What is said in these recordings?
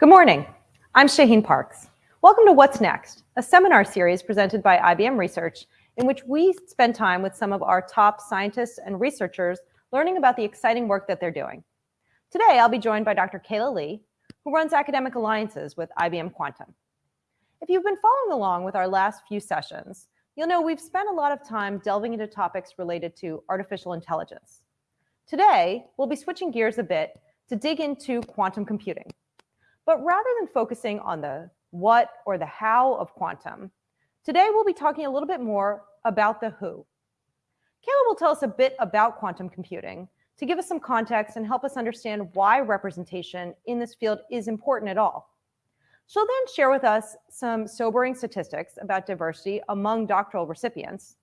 Good morning. I'm Shaheen Parks. Welcome to What's Next, a seminar series presented by IBM Research in which we spend time with some of our top scientists and researchers learning about the exciting work that they're doing. Today, I'll be joined by Dr. Kayla Lee, who runs academic alliances with IBM Quantum. If you've been following along with our last few sessions, you'll know we've spent a lot of time delving into topics related to artificial intelligence. Today, we'll be switching gears a bit to dig into quantum computing. But rather than focusing on the what or the how of quantum, today we'll be talking a little bit more about the who. Kayla will tell us a bit about quantum computing to give us some context and help us understand why representation in this field is important at all. She'll then share with us some sobering statistics about diversity among doctoral recipients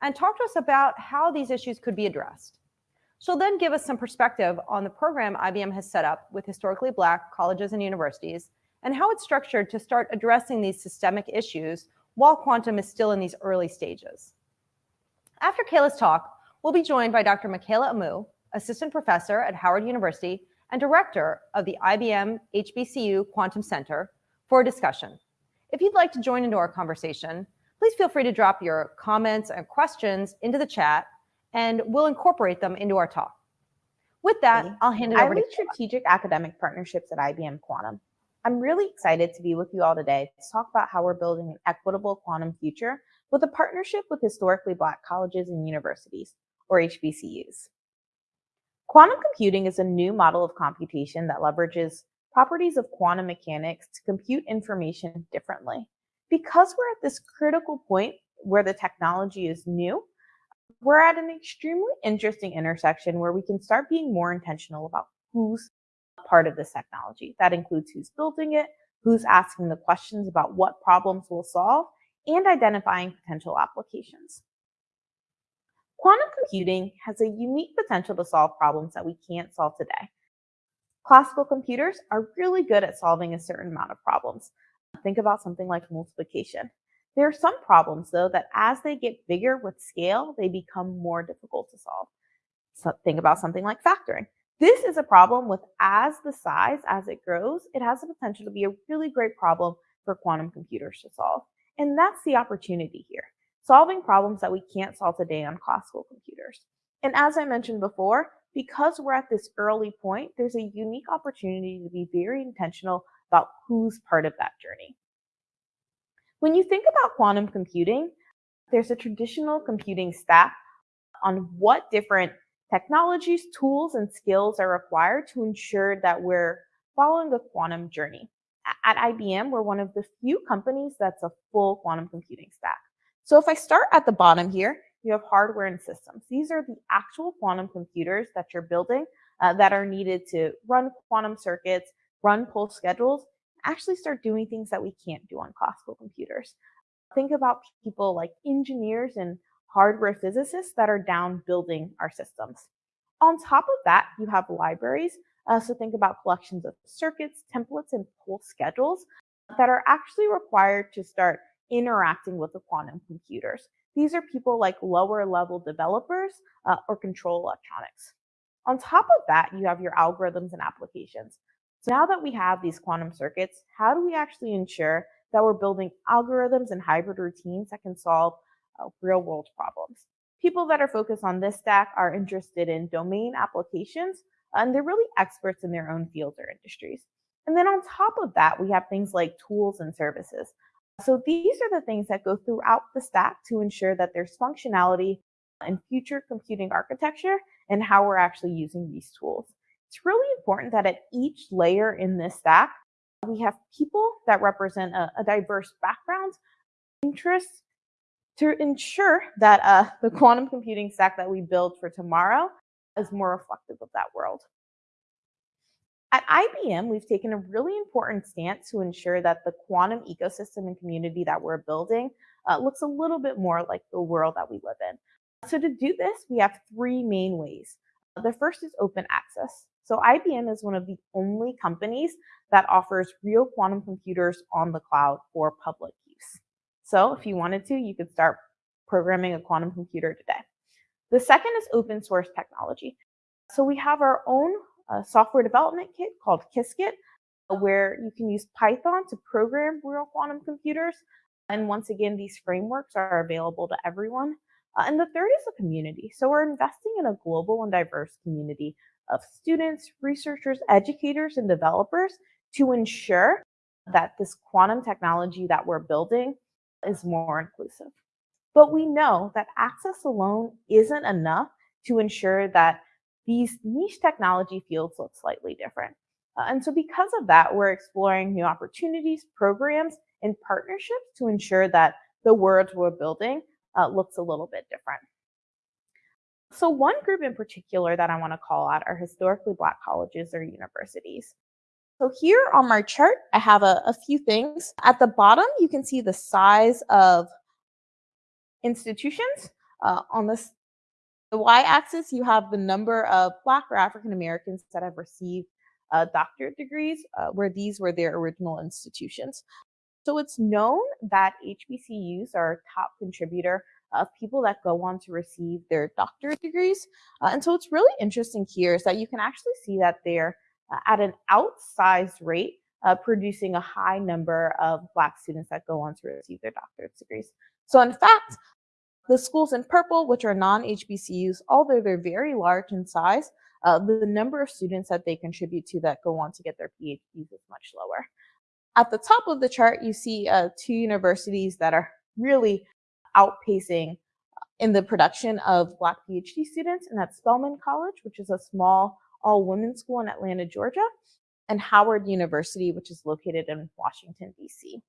and talk to us about how these issues could be addressed. She'll then give us some perspective on the program IBM has set up with historically Black colleges and universities and how it's structured to start addressing these systemic issues while quantum is still in these early stages. After Kayla's talk, we'll be joined by Dr. Michaela Amoo, assistant professor at Howard University and director of the IBM HBCU Quantum Center for a discussion. If you'd like to join into our conversation, please feel free to drop your comments and questions into the chat and we'll incorporate them into our talk. With that, I'll hand it I over lead to strategic academic partnerships at IBM Quantum. I'm really excited to be with you all today to talk about how we're building an equitable quantum future with a partnership with historically Black colleges and universities, or HBCUs. Quantum computing is a new model of computation that leverages properties of quantum mechanics to compute information differently. Because we're at this critical point where the technology is new, we're at an extremely interesting intersection where we can start being more intentional about who's part of this technology. That includes who's building it, who's asking the questions about what problems we'll solve, and identifying potential applications. Quantum computing has a unique potential to solve problems that we can't solve today. Classical computers are really good at solving a certain amount of problems. Think about something like multiplication. There are some problems, though, that as they get bigger with scale, they become more difficult to solve. So think about something like factoring. This is a problem with as the size, as it grows, it has the potential to be a really great problem for quantum computers to solve. And that's the opportunity here, solving problems that we can't solve today on classical computers. And as I mentioned before, because we're at this early point, there's a unique opportunity to be very intentional about who's part of that journey. When you think about quantum computing, there's a traditional computing stack on what different technologies, tools, and skills are required to ensure that we're following the quantum journey. At IBM, we're one of the few companies that's a full quantum computing stack. So if I start at the bottom here, you have hardware and systems. These are the actual quantum computers that you're building uh, that are needed to run quantum circuits, run pulse schedules, actually start doing things that we can't do on classical computers. Think about people like engineers and hardware physicists that are down building our systems. On top of that, you have libraries. Uh, so think about collections of circuits, templates, and pulse schedules that are actually required to start interacting with the quantum computers. These are people like lower level developers uh, or control electronics. On top of that, you have your algorithms and applications. So now that we have these quantum circuits, how do we actually ensure that we're building algorithms and hybrid routines that can solve uh, real world problems? People that are focused on this stack are interested in domain applications, and they're really experts in their own fields or industries. And then on top of that, we have things like tools and services. So these are the things that go throughout the stack to ensure that there's functionality in future computing architecture and how we're actually using these tools it's really important that at each layer in this stack, we have people that represent a, a diverse background, interests, to ensure that uh, the quantum computing stack that we build for tomorrow is more reflective of that world. At IBM, we've taken a really important stance to ensure that the quantum ecosystem and community that we're building uh, looks a little bit more like the world that we live in. So to do this, we have three main ways. The first is open access. So IBM is one of the only companies that offers real quantum computers on the cloud for public use. So if you wanted to, you could start programming a quantum computer today. The second is open source technology. So we have our own uh, software development kit called Qiskit where you can use Python to program real quantum computers. And once again, these frameworks are available to everyone. Uh, and the third is a community. So we're investing in a global and diverse community of students, researchers, educators, and developers to ensure that this quantum technology that we're building is more inclusive. But we know that access alone isn't enough to ensure that these niche technology fields look slightly different. Uh, and so because of that, we're exploring new opportunities, programs, and partnerships to ensure that the world we're building uh, looks a little bit different. So one group in particular that I want to call out are historically Black colleges or universities. So here on my chart, I have a, a few things. At the bottom, you can see the size of institutions. Uh, on this, the y-axis, you have the number of Black or African Americans that have received uh, doctorate degrees, uh, where these were their original institutions. So it's known that HBCUs are a top contributor of people that go on to receive their doctorate degrees. Uh, and so it's really interesting here is that you can actually see that they're uh, at an outsized rate, uh, producing a high number of Black students that go on to receive their doctorate degrees. So in fact, the schools in purple, which are non-HBCUs, although they're very large in size, uh, the number of students that they contribute to that go on to get their PhDs is much lower. At the top of the chart, you see uh, two universities that are really outpacing uh, in the production of Black PhD students, and that's Spelman College, which is a small all-women's school in Atlanta, Georgia, and Howard University, which is located in Washington, D.C.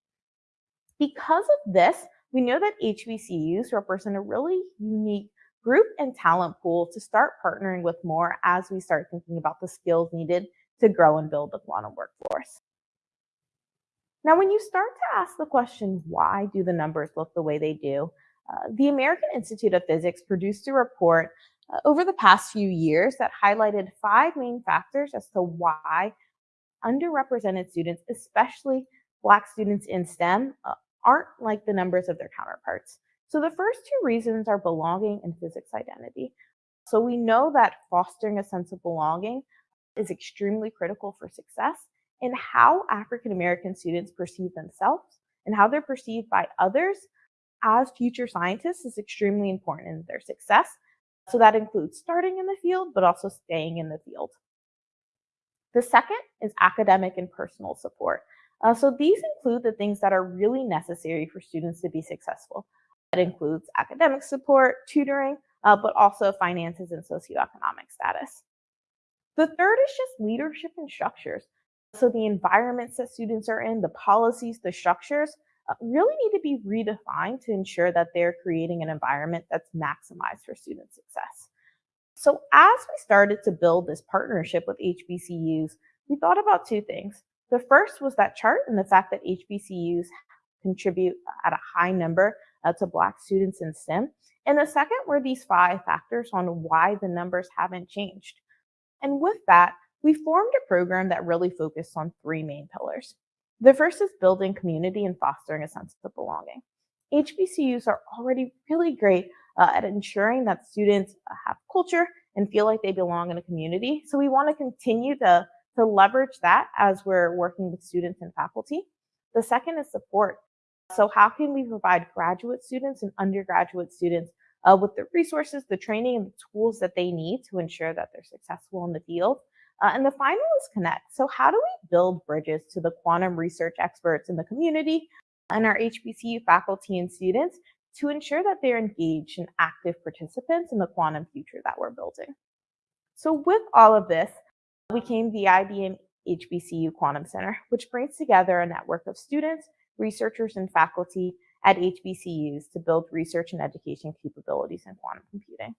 Because of this, we know that HBCUs represent a really unique group and talent pool to start partnering with more as we start thinking about the skills needed to grow and build the quantum workforce. Now, when you start to ask the question, why do the numbers look the way they do? Uh, the American Institute of Physics produced a report uh, over the past few years that highlighted five main factors as to why underrepresented students, especially Black students in STEM, uh, aren't like the numbers of their counterparts. So the first two reasons are belonging and physics identity. So we know that fostering a sense of belonging is extremely critical for success and how African American students perceive themselves and how they're perceived by others as future scientists is extremely important in their success. So that includes starting in the field, but also staying in the field. The second is academic and personal support. Uh, so these include the things that are really necessary for students to be successful. That includes academic support, tutoring, uh, but also finances and socioeconomic status. The third is just leadership and structures. So the environments that students are in, the policies, the structures, uh, really need to be redefined to ensure that they're creating an environment that's maximized for student success. So as we started to build this partnership with HBCUs, we thought about two things. The first was that chart and the fact that HBCUs contribute at a high number uh, to Black students in STEM. And the second were these five factors on why the numbers haven't changed. And with that, we formed a program that really focused on three main pillars. The first is building community and fostering a sense of belonging. HBCUs are already really great uh, at ensuring that students uh, have culture and feel like they belong in a community. So we want to continue to, to leverage that as we're working with students and faculty. The second is support. So how can we provide graduate students and undergraduate students uh, with the resources, the training, and the tools that they need to ensure that they're successful in the field? Uh, and the final is connect. So how do we build bridges to the quantum research experts in the community and our HBCU faculty and students to ensure that they're engaged and active participants in the quantum future that we're building? So with all of this, we came the IBM HBCU Quantum Center, which brings together a network of students, researchers, and faculty at HBCUs to build research and education capabilities in quantum computing.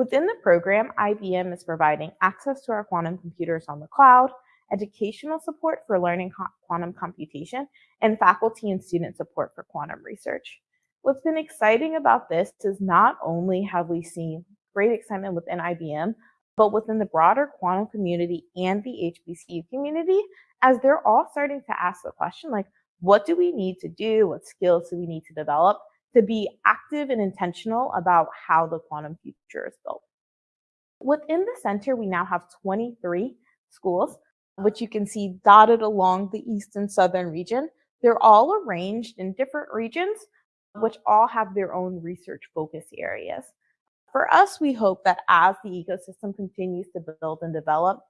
Within the program, IBM is providing access to our quantum computers on the cloud, educational support for learning quantum computation, and faculty and student support for quantum research. What's been exciting about this is not only have we seen great excitement within IBM, but within the broader quantum community and the HBCU community, as they're all starting to ask the question like, what do we need to do? What skills do we need to develop to be active and intentional about how the quantum future is built. Within the center, we now have 23 schools. which you can see dotted along the east and southern region. They're all arranged in different regions, which all have their own research focus areas. For us, we hope that as the ecosystem continues to build and develop,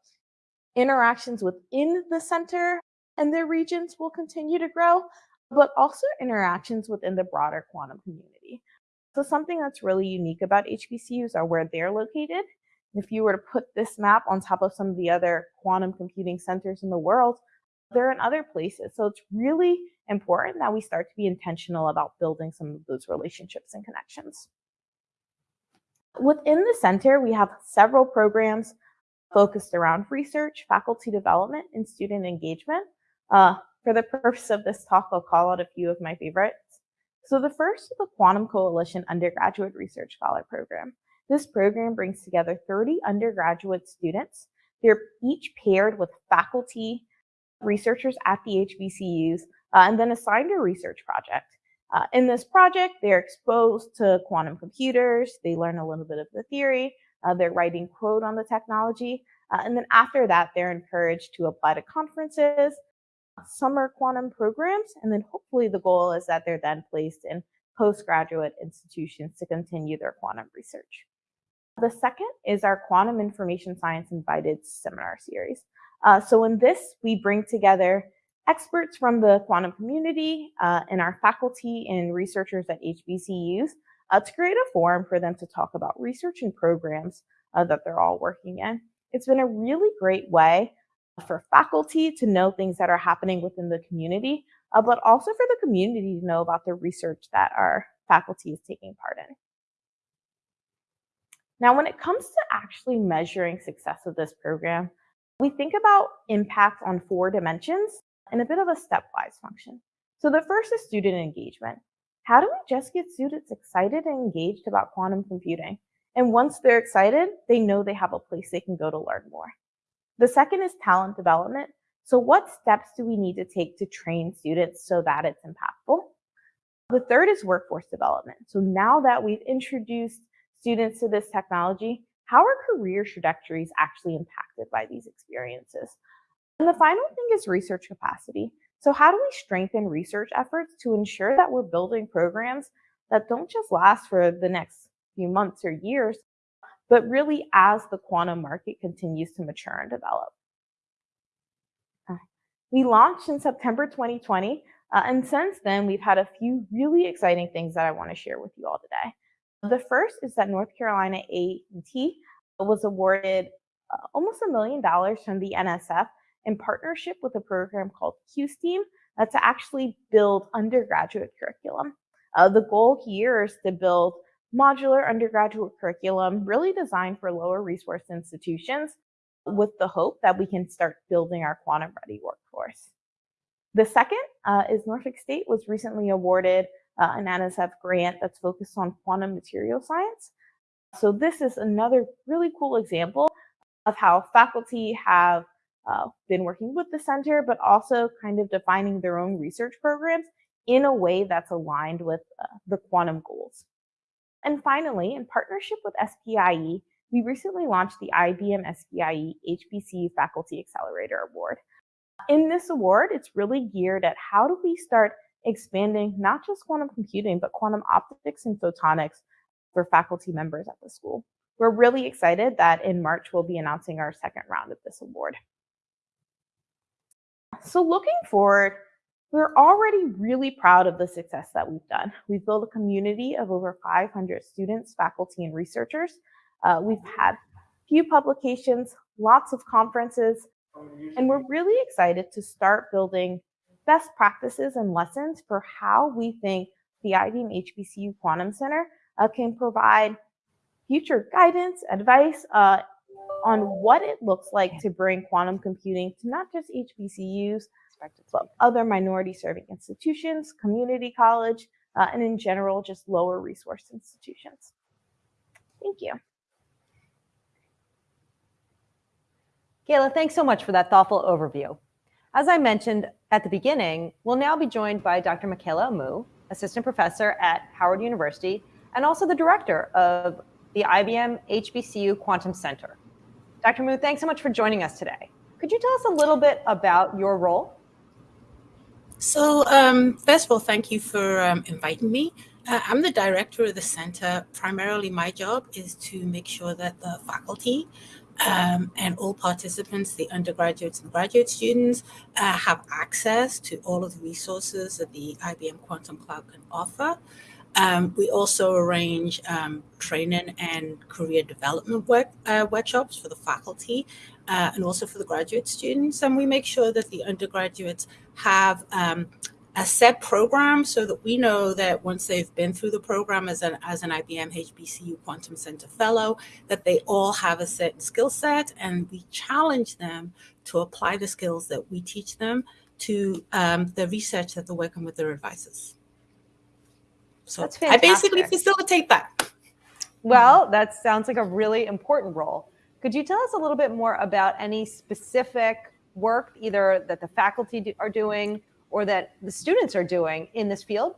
interactions within the center and their regions will continue to grow, but also interactions within the broader quantum community. So something that's really unique about HBCUs are where they're located. If you were to put this map on top of some of the other quantum computing centers in the world, they're in other places. So it's really important that we start to be intentional about building some of those relationships and connections. Within the center, we have several programs focused around research, faculty development, and student engagement. Uh, for the purpose of this talk, I'll call out a few of my favorites. So the first is the Quantum Coalition Undergraduate Research Scholar Program. This program brings together 30 undergraduate students. They're each paired with faculty, researchers at the HBCUs, uh, and then assigned a research project. Uh, in this project, they're exposed to quantum computers, they learn a little bit of the theory, uh, they're writing code on the technology, uh, and then after that, they're encouraged to apply to conferences, summer quantum programs, and then hopefully the goal is that they're then placed in postgraduate institutions to continue their quantum research. The second is our Quantum Information Science Invited Seminar Series. Uh, so in this, we bring together experts from the quantum community uh, and our faculty and researchers at HBCUs uh, to create a forum for them to talk about research and programs uh, that they're all working in. It's been a really great way for faculty to know things that are happening within the community, uh, but also for the community to know about the research that our faculty is taking part in. Now, when it comes to actually measuring success of this program, we think about impact on four dimensions in a bit of a stepwise function. So the first is student engagement. How do we just get students excited and engaged about quantum computing? And once they're excited, they know they have a place they can go to learn more. The second is talent development. So what steps do we need to take to train students so that it's impactful? The third is workforce development. So now that we've introduced students to this technology, how are career trajectories actually impacted by these experiences? And the final thing is research capacity. So how do we strengthen research efforts to ensure that we're building programs that don't just last for the next few months or years, but really as the quantum market continues to mature and develop? Uh, we launched in September 2020, uh, and since then, we've had a few really exciting things that I want to share with you all today. The first is that North Carolina A&T was awarded uh, almost a million dollars from the NSF in partnership with a program called QuSTEAM uh, to actually build undergraduate curriculum. Uh, the goal here is to build modular undergraduate curriculum really designed for lower resource institutions with the hope that we can start building our quantum ready workforce. The second uh, is Norfolk State was recently awarded uh, an NSF grant that's focused on quantum material science. So this is another really cool example of how faculty have uh, been working with the center, but also kind of defining their own research programs in a way that's aligned with uh, the quantum goals. And finally, in partnership with SPIE, we recently launched the IBM SPIE HBCU Faculty Accelerator Award. In this award, it's really geared at how do we start expanding not just quantum computing, but quantum optics and photonics for faculty members at the school. We're really excited that in March, we'll be announcing our second round of this award. So looking forward, we're already really proud of the success that we've done. We've built a community of over 500 students, faculty, and researchers. Uh, we've had few publications, lots of conferences, and we're really excited to start building best practices and lessons for how we think the IBM HBCU Quantum Center uh, can provide future guidance, advice uh, on what it looks like to bring quantum computing to not just HBCUs, but other minority serving institutions, community college, uh, and in general, just lower resource institutions. Thank you. Kayla, thanks so much for that thoughtful overview. As I mentioned at the beginning, we'll now be joined by Dr. Michaela Amoo, Assistant Professor at Howard University, and also the Director of the IBM HBCU Quantum Center. Dr. Amoo, thanks so much for joining us today. Could you tell us a little bit about your role? So, um, first of all, thank you for um, inviting me. Uh, I'm the director of the center. Primarily, my job is to make sure that the faculty um, and all participants, the undergraduates and graduate students, uh, have access to all of the resources that the IBM Quantum Cloud can offer. Um, we also arrange um, training and career development work, uh, workshops for the faculty uh, and also for the graduate students. And we make sure that the undergraduates have um, a set program so that we know that once they've been through the program as an, as an IBM HBCU Quantum Center Fellow, that they all have a certain skill set and we challenge them to apply the skills that we teach them to um, the research that they're working with their advisors. So I basically facilitate that. Well, that sounds like a really important role. Could you tell us a little bit more about any specific work, either that the faculty do, are doing or that the students are doing in this field?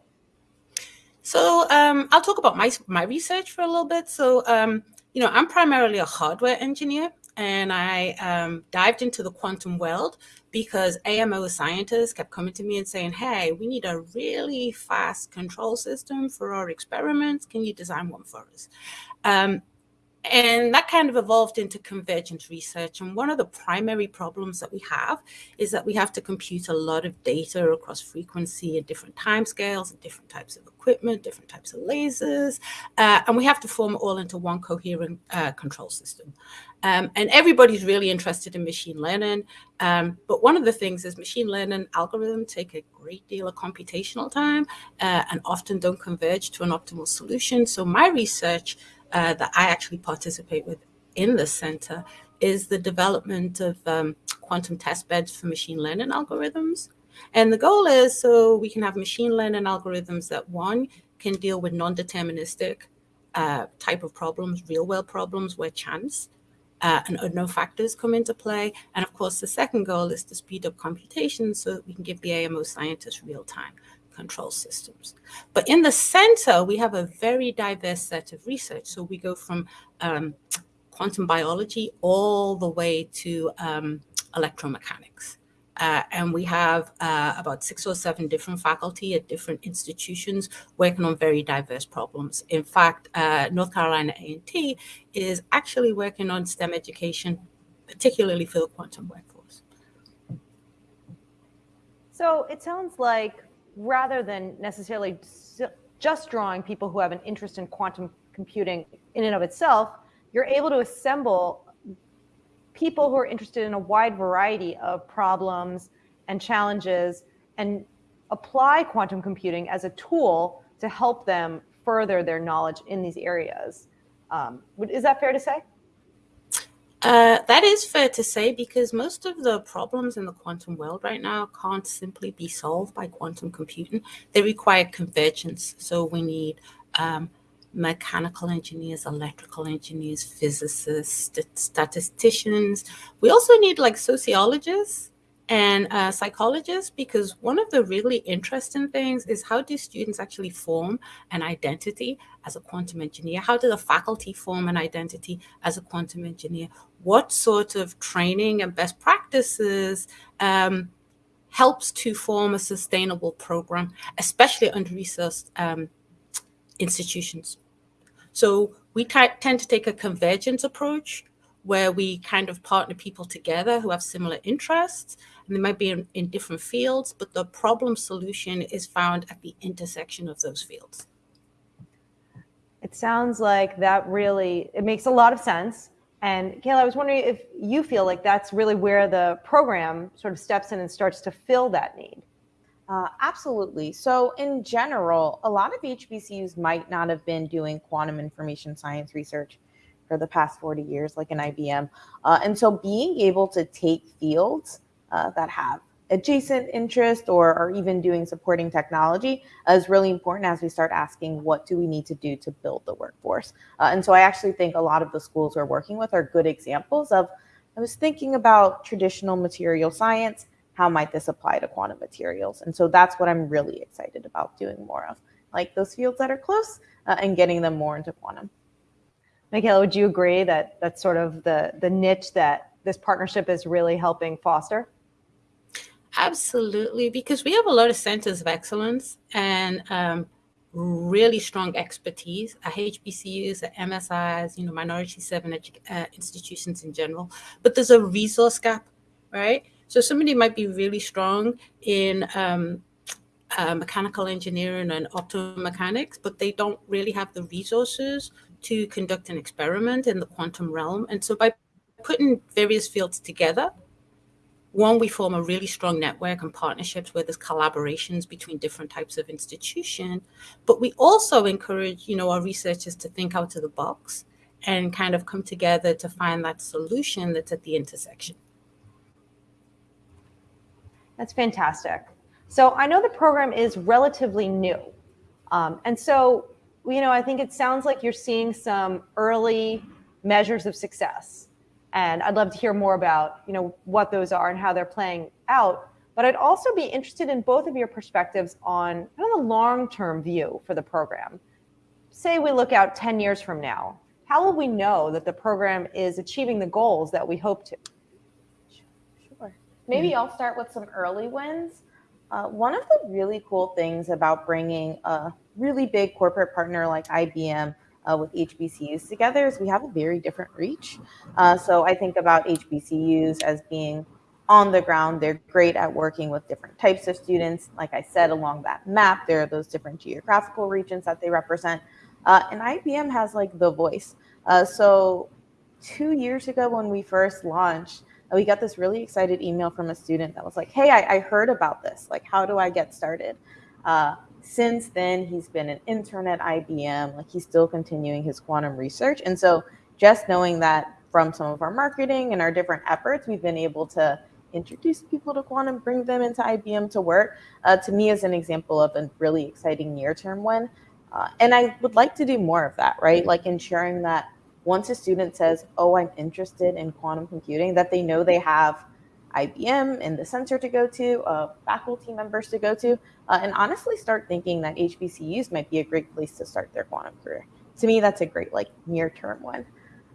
So um, I'll talk about my my research for a little bit. So um, you know, I'm primarily a hardware engineer, and I um, dived into the quantum world because AMO scientists kept coming to me and saying, hey, we need a really fast control system for our experiments. Can you design one for us? Um, and that kind of evolved into convergence research. And one of the primary problems that we have is that we have to compute a lot of data across frequency and different timescales and different types of equipment, different types of lasers. Uh, and we have to form it all into one coherent uh, control system. Um, and everybody's really interested in machine learning. Um, but one of the things is machine learning algorithms take a great deal of computational time uh, and often don't converge to an optimal solution. So my research uh, that I actually participate with in the center is the development of um, quantum test beds for machine learning algorithms. And the goal is so we can have machine learning algorithms that one can deal with non-deterministic uh, type of problems, real world problems where chance uh, and unknown factors come into play. And of course, the second goal is to speed up computation so that we can give the AMO scientists real time control systems. But in the center, we have a very diverse set of research. So we go from um, quantum biology all the way to um, electromechanics. Uh, and we have uh, about six or seven different faculty at different institutions working on very diverse problems. In fact, uh, North Carolina A&T is actually working on STEM education, particularly for the quantum workforce. So it sounds like rather than necessarily just drawing people who have an interest in quantum computing in and of itself, you're able to assemble people who are interested in a wide variety of problems and challenges and apply quantum computing as a tool to help them further their knowledge in these areas. Um, is that fair to say? Uh, that is fair to say because most of the problems in the quantum world right now can't simply be solved by quantum computing. They require convergence. So we need um, mechanical engineers, electrical engineers, physicists, st statisticians. We also need like sociologists and uh, psychologists because one of the really interesting things is how do students actually form an identity as a quantum engineer? How do the faculty form an identity as a quantum engineer? What sort of training and best practices um, helps to form a sustainable program, especially under resourced um, institutions? So we tend to take a convergence approach where we kind of partner people together who have similar interests and they might be in, in, different fields, but the problem solution is found at the intersection of those fields. It sounds like that really, it makes a lot of sense. And Kayla, I was wondering if you feel like that's really where the program sort of steps in and starts to fill that need. Uh, absolutely. So, in general, a lot of HBCUs might not have been doing quantum information science research for the past 40 years, like an IBM. Uh, and so, being able to take fields uh, that have adjacent interest or, or even doing supporting technology is really important as we start asking what do we need to do to build the workforce. Uh, and so I actually think a lot of the schools we're working with are good examples of, I was thinking about traditional material science, how might this apply to quantum materials? And so that's what I'm really excited about doing more of, like those fields that are close uh, and getting them more into quantum. Michaela, would you agree that that's sort of the, the niche that this partnership is really helping foster? Absolutely, because we have a lot of centers of excellence and um, really strong expertise at HBCUs, at MSIs, you know, minority serving uh, institutions in general. But there's a resource gap, right? So somebody might be really strong in um, uh, mechanical engineering and optomechanics, but they don't really have the resources to conduct an experiment in the quantum realm. And so by putting various fields together, one, we form a really strong network and partnerships where there's collaborations between different types of institution. But we also encourage, you know, our researchers to think out of the box and kind of come together to find that solution that's at the intersection. That's fantastic. So I know the program is relatively new. Um, and so, you know, I think it sounds like you're seeing some early measures of success. And I'd love to hear more about, you know, what those are and how they're playing out. But I'd also be interested in both of your perspectives on kind of the long-term view for the program. Say we look out 10 years from now, how will we know that the program is achieving the goals that we hope to? Maybe mm-hmm. I'll start with some early wins. Uh, one of the really cool things about bringing a really big corporate partner like IBM uh, with HBCUs together is we have a very different reach. Uh, so I think about HBCUs as being on the ground. They're great at working with different types of students. Like I said, along that map, there are those different geographical regions that they represent. Uh, and IBM has like the voice. Uh, so two years ago when we first launched, we got this really excited email from a student that was like, hey, I, I heard about this. Like, how do I get started? Uh, since then, he's been an intern at IBM. Like he's still continuing his quantum research. And so just knowing that from some of our marketing and our different efforts, we've been able to introduce people to quantum, bring them into IBM to work, uh, to me is an example of a really exciting near-term win. Uh, and I would like to do more of that, right? Like ensuring that once a student says, oh, I'm interested in quantum computing, that they know they have IBM and the center to go to, uh, faculty members to go to, uh, and honestly start thinking that HBCUs might be a great place to start their quantum career. To me, that's a great like near-term one.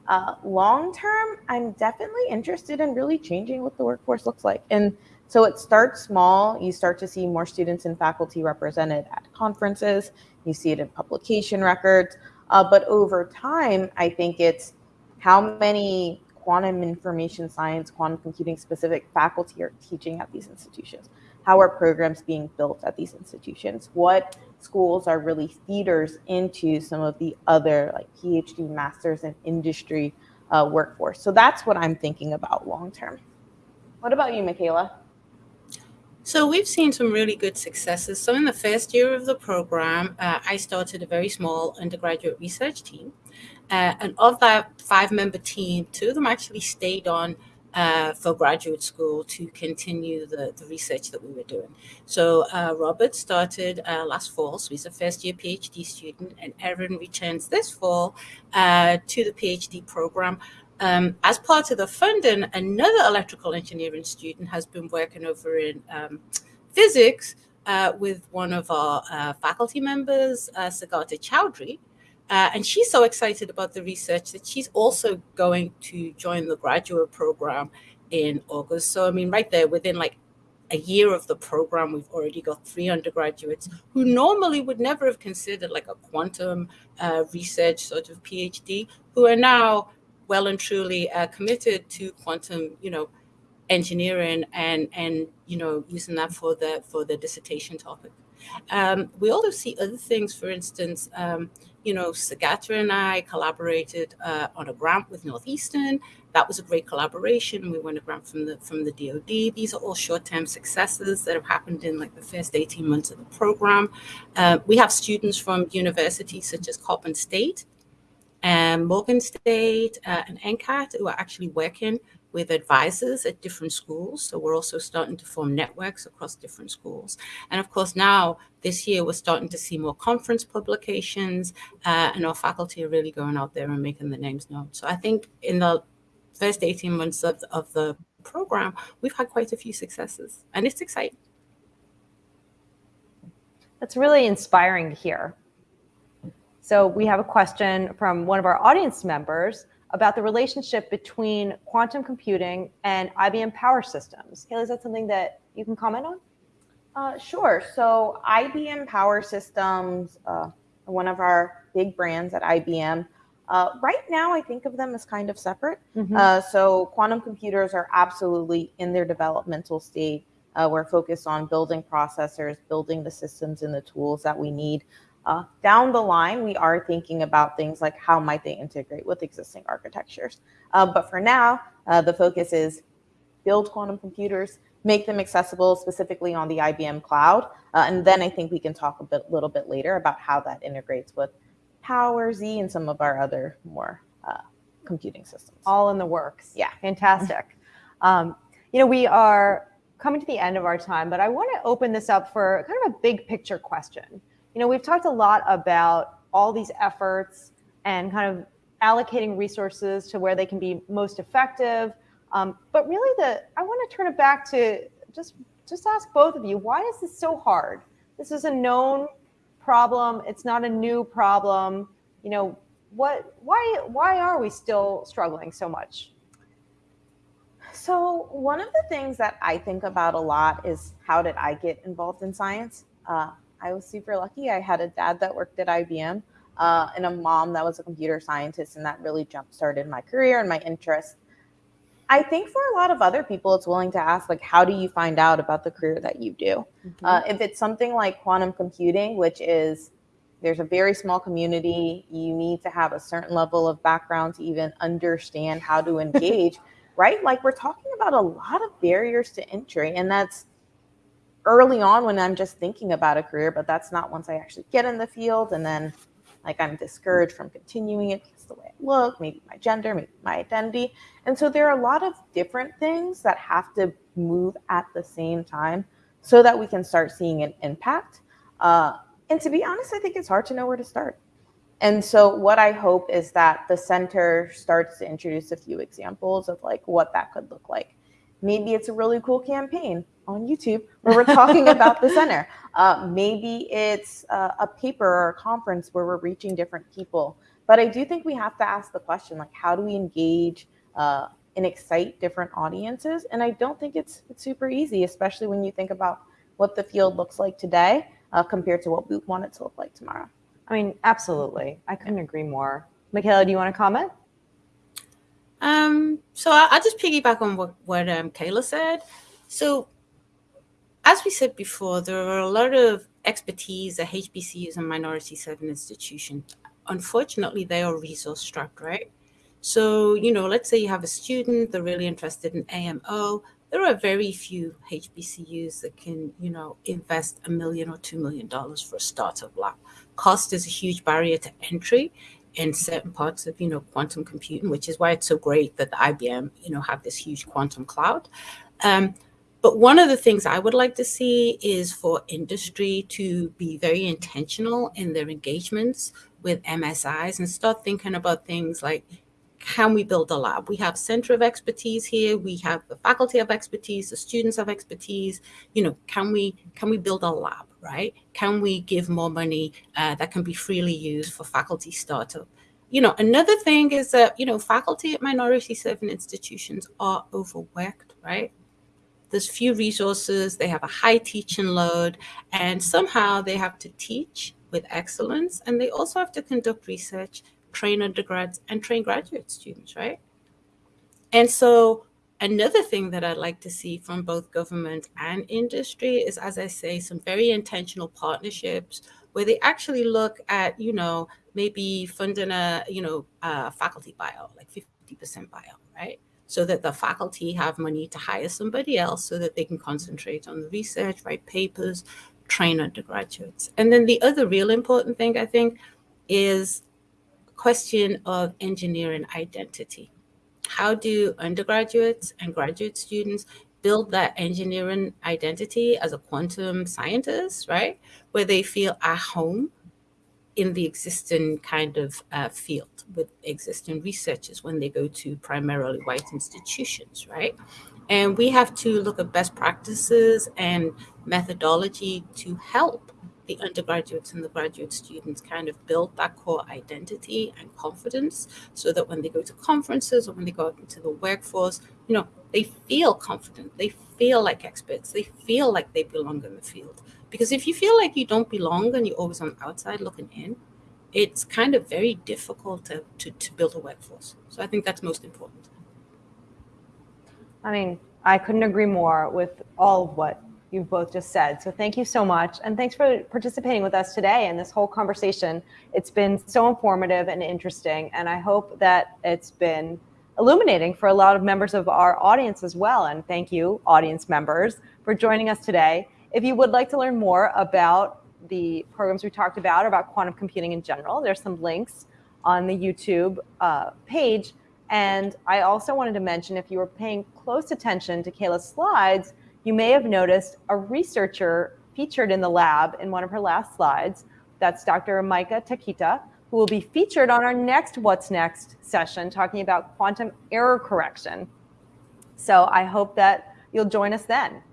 Uh, long term, I'm definitely interested in really changing what the workforce looks like. And so it starts small. You start to see more students and faculty represented at conferences. You see it in publication records. Uh, but over time, I think it's how many quantum information science, quantum computing specific faculty are teaching at these institutions? How are programs being built at these institutions? What schools are really feeders into some of the other like PhD, masters, and industry uh, workforce? So that's what I'm thinking about long term. What about you, Michaela? So we've seen some really good successes. So in the first year of the program, uh, I started a very small undergraduate research team. Uh, and of that five member team, two of them actually stayed on uh, for graduate school to continue the, the research that we were doing. So uh, Robert started uh, last fall, so he's a first year PhD student, and Erin returns this fall uh, to the PhD program. Um, as part of the funding, another electrical engineering student has been working over in um, physics uh, with one of our uh, faculty members, Sugata Chowdhury, uh, and she's so excited about the research that she's also going to join the graduate program in August. So, I mean, right there, within like a year of the program, we've already got three undergraduates who normally would never have considered like a quantum uh, research sort of PhD, who are now well and truly uh, committed to quantum, you know, engineering and and you know using that for the for the dissertation topic. Um, we also see other things, for instance, um, you know, Sugata and I collaborated uh, on a grant with Northeastern. That was a great collaboration. We won a grant from the from the DoD. These are all short-term successes that have happened in like the first 18 months of the program. Uh, we have students from universities such as Coppin State and Morgan State uh, and NCAT who are actually working with advisors at different schools. So we're also starting to form networks across different schools. And of course, now this year, we're starting to see more conference publications, uh, and our faculty are really going out there and making the names known. So I think in the first 18 months of, of the program, we've had quite a few successes, and it's exciting. That's really inspiring to hear. So we have a question from one of our audience members about the relationship between quantum computing and IBM Power Systems. Kayla, is that something that you can comment on? Uh, sure. So IBM Power Systems, uh, one of our big brands at IBM, uh, right now, I think of them as kind of separate. Mm-hmm. Uh, so, quantum computers are absolutely in their developmental state. Uh, we're focused on building processors, building the systems and the tools that we need. Uh, down the line, we are thinking about things like how might they integrate with existing architectures. Uh, but for now, uh, the focus is build quantum computers, make them accessible specifically on the IBM cloud, and then I think we can talk a bit, little bit later about how that integrates with Power Z and some of our other more uh, computing systems. All in the works. Yeah. Fantastic. um, you know, we are coming to the end of our time, but I want to open this up for kind of a big picture question. You know, we've talked a lot about all these efforts and kind of allocating resources to where they can be most effective. Um, but really, the I want to turn it back to just just ask both of you, why is this so hard? This is a known problem. It's not a new problem. You know, what, why, why are we still struggling so much? So one of the things that I think about a lot is how did I get involved in science? Uh, I was super lucky. I had a dad that worked at IBM uh, and a mom that was a computer scientist, and that really jump started my career and my interest. I think for a lot of other people, it's willing to ask, like, how do you find out about the career that you do? Mm-hmm. Uh, if it's something like quantum computing, which is there's a very small community, you need to have a certain level of background to even understand how to engage, right? Like, we're talking about a lot of barriers to entry, and that's early on when I'm just thinking about a career, but that's not once I actually get in the field and then like I'm discouraged from continuing it because the way I look, maybe my gender, maybe my identity. And so there are a lot of different things that have to move at the same time so that we can start seeing an impact. Uh, and to be honest, I think it's hard to know where to start. And so what I hope is that the center starts to introduce a few examples of like what that could look like. Maybe it's a really cool campaign on YouTube where we're talking about the center. Uh, maybe it's uh, a paper or a conference where we're reaching different people. But I do think we have to ask the question, like, how do we engage uh, and excite different audiences? And I don't think it's, it's super easy, especially when you think about what the field looks like today uh, compared to what we want it to look like tomorrow. I mean, absolutely. I couldn't agree more. Michaela, do you want to comment? Um, so I, will just piggyback on what, what um, Kayla said. So as we said before, there are a lot of expertise at HBCUs and minority serving institutions. Unfortunately, they are resource strapped, right? So, you know, let's say you have a student, they're really interested in AMO. There are very few HBCUs that can, you know, invest a million or two million dollars for a startup lab. Cost is a huge barrier to entry in certain parts of, you know, quantum computing, which is why it's so great that the IBM, you know, have this huge quantum cloud. Um, but one of the things I would like to see is for industry to be very intentional in their engagements with MSIs and start thinking about things like can we build a lab? We have center of expertise here. We have the faculty of expertise, the students of expertise. You know, can we can we build a lab, right? Can we give more money uh, that can be freely used for faculty startup? You know, another thing is that you know faculty at minority serving institutions are overworked, right? there's few resources, they have a high teaching load, and somehow they have to teach with excellence, and they also have to conduct research, train undergrads, and train graduate students, right? And so another thing that I'd like to see from both government and industry is, as I say, some very intentional partnerships where they actually look at, you know, maybe funding a, you know, a faculty buyout, like 50% buyout, right? so that the faculty have money to hire somebody else so that they can concentrate on the research, write papers, train undergraduates. And then the other real important thing I think is question of engineering identity. How do undergraduates and graduate students build that engineering identity as a quantum scientist, right? Where they feel at home in the existing kind of uh, field with existing researchers when they go to primarily white institutions, right? And we have to look at best practices and methodology to help the undergraduates and the graduate students kind of build that core identity and confidence so that when they go to conferences or when they go out into the workforce, you know, they feel confident, they feel like experts, they feel like they belong in the field. Because if you feel like you don't belong and you're always on the outside looking in, it's kind of very difficult to, to, to build a workforce. So I think that's most important. I mean, I couldn't agree more with all of what you've both just said. So thank you so much. And thanks for participating with us today in this whole conversation. It's been so informative and interesting. And I hope that it's been illuminating for a lot of members of our audience as well. And thank you, audience members, for joining us today. If you would like to learn more about the programs we talked about, or about quantum computing in general, there's some links on the YouTube uh, page. And I also wanted to mention if you were paying close attention to Kayla's slides, you may have noticed a researcher featured in the lab in one of her last slides. That's Dr. Maika Takita, who will be featured on our next What's Next session talking about quantum error correction. So I hope that you'll join us then.